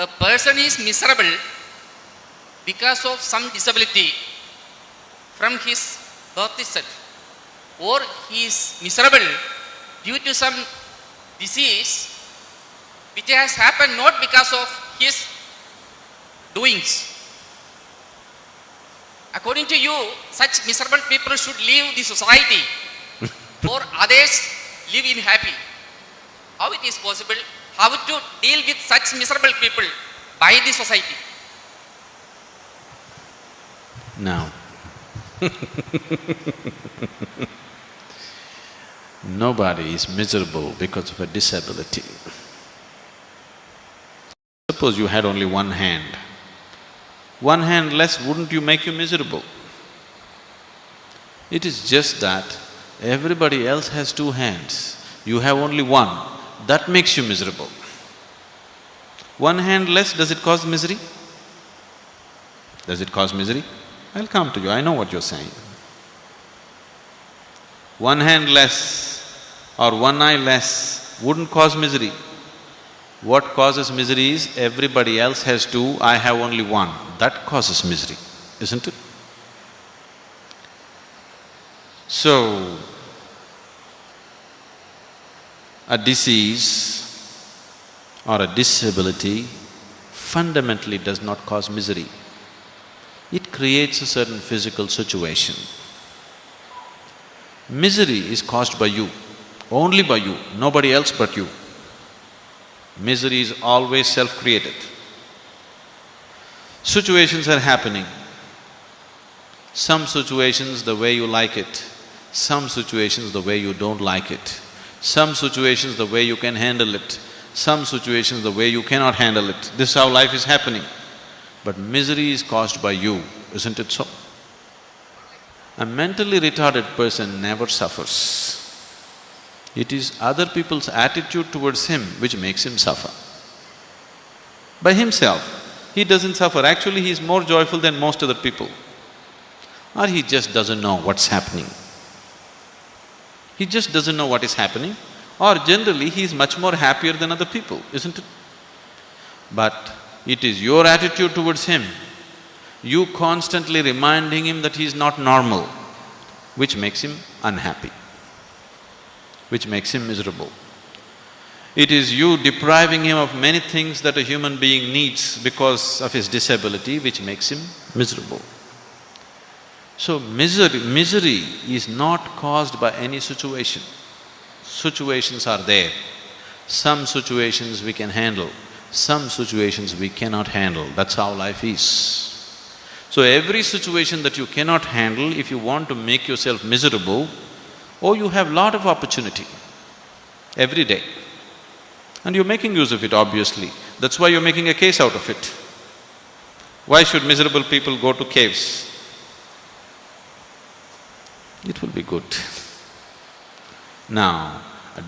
a person is miserable because of some disability from his birth itself, or he is miserable due to some disease which has happened not because of his doings. According to you, such miserable people should leave the society, for others live in happy. How it is possible? How to deal with such miserable people by the society? Now, nobody is miserable because of a disability. Suppose you had only one hand. One hand less, wouldn't you make you miserable? It is just that everybody else has two hands, you have only one, that makes you miserable. One hand less, does it cause misery? Does it cause misery? I'll come to you, I know what you're saying. One hand less or one eye less wouldn't cause misery. What causes misery is everybody else has two, I have only one. That causes misery, isn't it? So, a disease or a disability fundamentally does not cause misery. It creates a certain physical situation. Misery is caused by you, only by you, nobody else but you. Misery is always self-created. Situations are happening. Some situations the way you like it, some situations the way you don't like it, some situations the way you can handle it, some situations the way you cannot handle it. This is how life is happening. But misery is caused by you, isn't it so? A mentally retarded person never suffers. It is other people's attitude towards him which makes him suffer. By himself, he doesn't suffer, actually he is more joyful than most other people. Or he just doesn't know what's happening. He just doesn't know what is happening, or generally he is much more happier than other people, isn't it? But it is your attitude towards him, you constantly reminding him that he is not normal, which makes him unhappy, which makes him miserable. It is you depriving him of many things that a human being needs because of his disability, which makes him miserable. So misery… misery is not caused by any situation. Situations are there. Some situations we can handle, some situations we cannot handle, that's how life is. So every situation that you cannot handle, if you want to make yourself miserable, oh, you have lot of opportunity every day. And you're making use of it, obviously. That's why you're making a case out of it. Why should miserable people go to caves? It will be good. Now,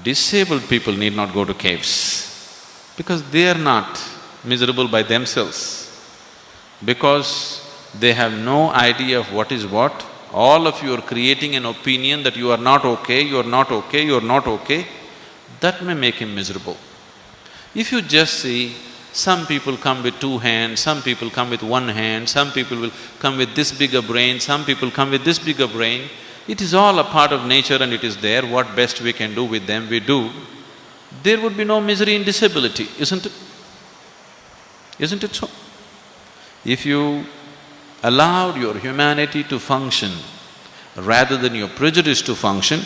disabled people need not go to caves because they are not miserable by themselves. Because they have no idea of what is what, all of you are creating an opinion that you are not okay, you are not okay, you are not okay, that may make him miserable. If you just see, some people come with two hands, some people come with one hand, some people will come with this bigger brain, some people come with this bigger brain, it is all a part of nature and it is there, what best we can do with them, we do. There would be no misery in disability, isn't it? Isn't it so? If you allowed your humanity to function rather than your prejudice to function,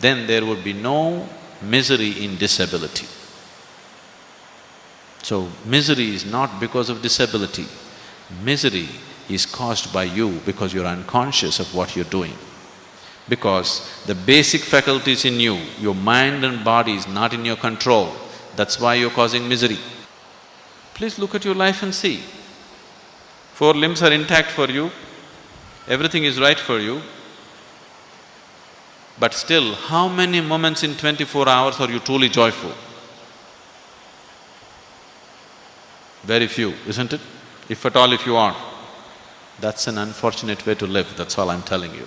then there would be no misery in disability. So, misery is not because of disability, misery is caused by you because you're unconscious of what you're doing. Because the basic faculties in you, your mind and body is not in your control, that's why you're causing misery. Please look at your life and see. Four limbs are intact for you, everything is right for you, but still, how many moments in twenty-four hours are you truly joyful? Very few, isn't it? If at all if you are. That's an unfortunate way to live, that's all I'm telling you.